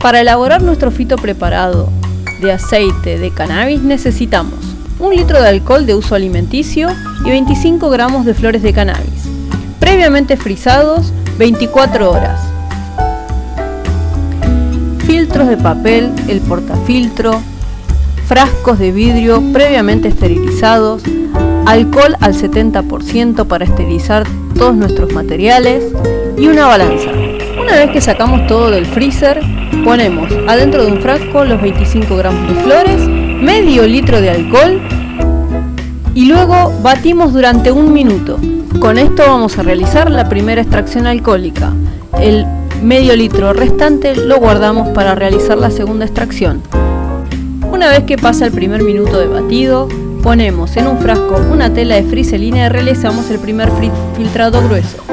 Para elaborar nuestro fito preparado de aceite de cannabis necesitamos un litro de alcohol de uso alimenticio y 25 gramos de flores de cannabis, previamente frisados 24 horas. Filtros de papel, el portafiltro, frascos de vidrio previamente esterilizados, alcohol al 70% para esterilizar todos nuestros materiales y una balanza. Una vez que sacamos todo del freezer, ponemos adentro de un frasco los 25 gramos de flores, medio litro de alcohol y luego batimos durante un minuto. Con esto vamos a realizar la primera extracción alcohólica. El medio litro restante lo guardamos para realizar la segunda extracción. Una vez que pasa el primer minuto de batido, Ponemos en un frasco una tela de friselina y realizamos el primer filtrado grueso.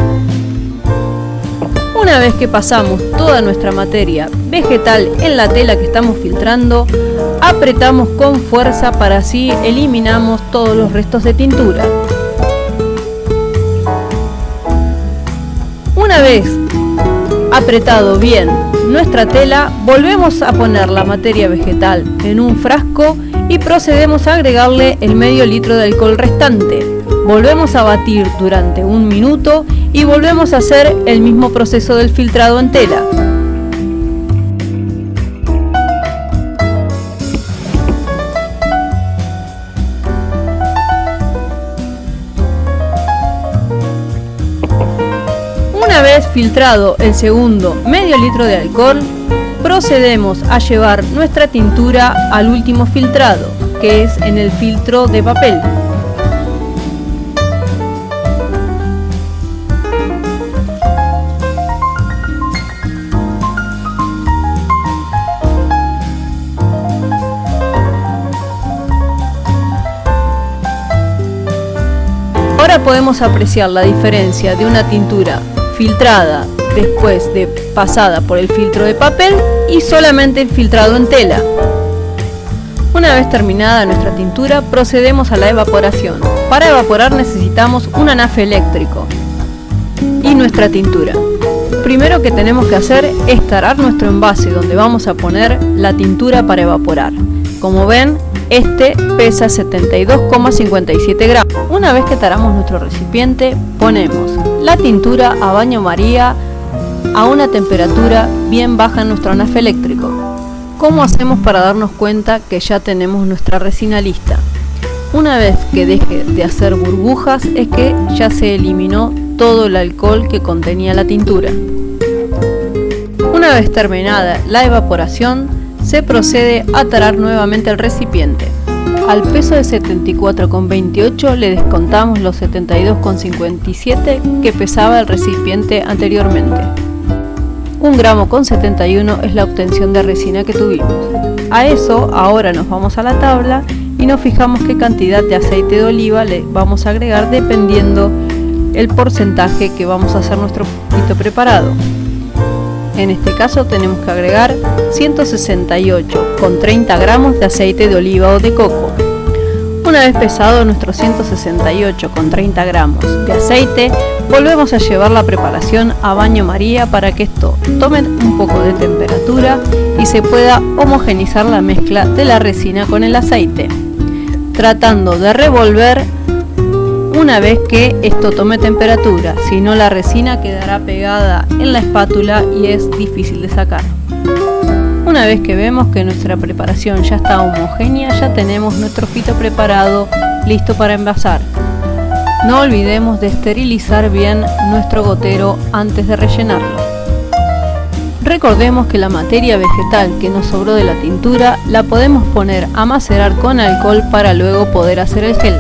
Una vez que pasamos toda nuestra materia vegetal en la tela que estamos filtrando, apretamos con fuerza para así eliminamos todos los restos de tintura. Una vez apretado bien nuestra tela, volvemos a poner la materia vegetal en un frasco y procedemos a agregarle el medio litro de alcohol restante. Volvemos a batir durante un minuto y volvemos a hacer el mismo proceso del filtrado en tela. Una vez filtrado el segundo medio litro de alcohol, procedemos a llevar nuestra tintura al último filtrado, que es en el filtro de papel. Podemos apreciar la diferencia de una tintura filtrada después de pasada por el filtro de papel y solamente filtrado en tela. Una vez terminada nuestra tintura, procedemos a la evaporación. Para evaporar necesitamos un anafe eléctrico y nuestra tintura. Primero que tenemos que hacer es tarar nuestro envase donde vamos a poner la tintura para evaporar. Como ven, este pesa 72,57 gramos. Una vez que taramos nuestro recipiente, ponemos la tintura a baño María a una temperatura bien baja en nuestro anafe eléctrico. ¿Cómo hacemos para darnos cuenta que ya tenemos nuestra resina lista? Una vez que deje de hacer burbujas es que ya se eliminó todo el alcohol que contenía la tintura. Una vez terminada la evaporación, se procede a tarar nuevamente el recipiente. Al peso de 74,28 le descontamos los 72,57 que pesaba el recipiente anteriormente. Un gramo con 71 es la obtención de resina que tuvimos. A eso ahora nos vamos a la tabla y nos fijamos qué cantidad de aceite de oliva le vamos a agregar dependiendo el porcentaje que vamos a hacer nuestro pito preparado. En este caso tenemos que agregar 168 con 30 gramos de aceite de oliva o de coco. Una vez pesado nuestro 168 con 30 gramos de aceite, volvemos a llevar la preparación a baño María para que esto tome un poco de temperatura y se pueda homogenizar la mezcla de la resina con el aceite, tratando de revolver una vez que esto tome temperatura, si no la resina quedará pegada en la espátula y es difícil de sacar. Una vez que vemos que nuestra preparación ya está homogénea, ya tenemos nuestro fito preparado, listo para envasar. No olvidemos de esterilizar bien nuestro gotero antes de rellenarlo. Recordemos que la materia vegetal que nos sobró de la tintura la podemos poner a macerar con alcohol para luego poder hacer el gel.